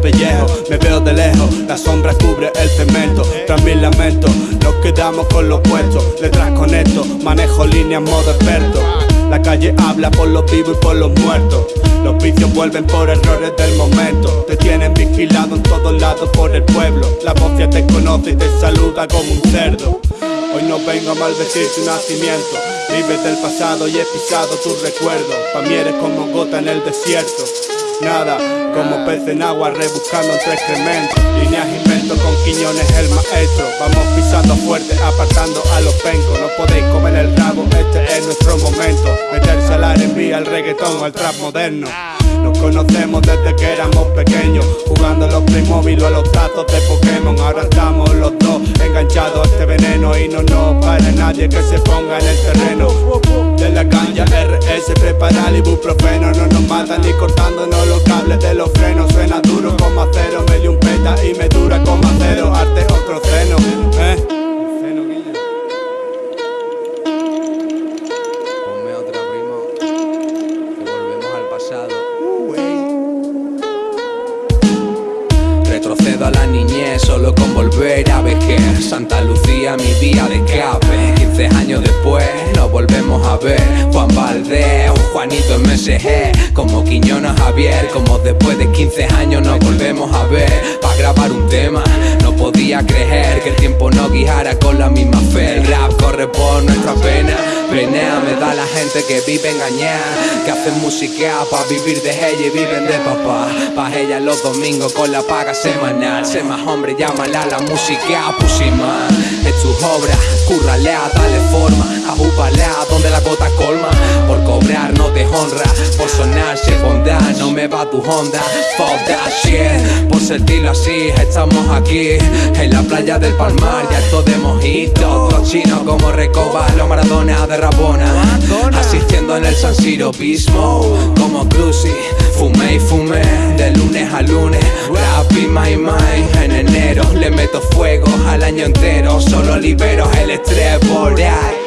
pellejo Me veo de lejos, la sombra cubre el cemento Tras mis lamentos, nos quedamos con los puestos Detrás con esto, manejo líneas modo experto la calle habla por los vivos y por los muertos. Los vicios vuelven por errores del momento. Te tienen vigilado en todos lados por el pueblo. La ya te conoce y te saluda como un cerdo. Hoy no vengo a maldecir tu nacimiento. Vives del pasado y he pisado tu recuerdo. Pa' mí eres como gota en el desierto. Nada, como pez en agua rebuscando entre excrementos Líneas invento con Quiñones el maestro. Vamos pisando fuerte, apartando a los pencos. No podéis comer el rabo, este es nuestro momento. Meterse al R&B, al reggaetón al trap moderno. Nos conocemos desde que éramos pequeños Jugando los Playmobil o a los tazos de Pokémon. Ahora estamos los dos enganchados a este veneno Y no nos para nadie que se ponga en el terreno. De la caña RS prepara el ibuprofeno A la niñez solo con volver a vejez. Santa Lucía mi día de escape 15 años después nos volvemos a ver. Juan Valdez, Juanito MSG Como Quiñones Javier Como después de 15 años nos volvemos a ver. Para grabar un tema No podía creer que el tiempo no guiara con la misma fe. El rap corre por nuestra pena Pena me da la gente que vive engañada Que hacen música pa' vivir de ella y viven de papá. Pa' ella los domingos con la paga semanal. Sé más hombre, llámala la música pusima Es tu obra, curralea, dale forma. Ajupalea donde la gota colma. Por cobrar no te honra Por sonar se bondad, no me va tu honda. Fuck that shit Por sentirlo así, estamos aquí. En playa del Palmar, ya esto de mojito. Los chinos como Recoba, los Maradona de Rabona. Asistiendo en el San Siro Bismo. Como Cruci, fumé y fumé De lunes a lunes, rap y my mind En enero le meto fuego al año entero. Solo libero el estrés ahí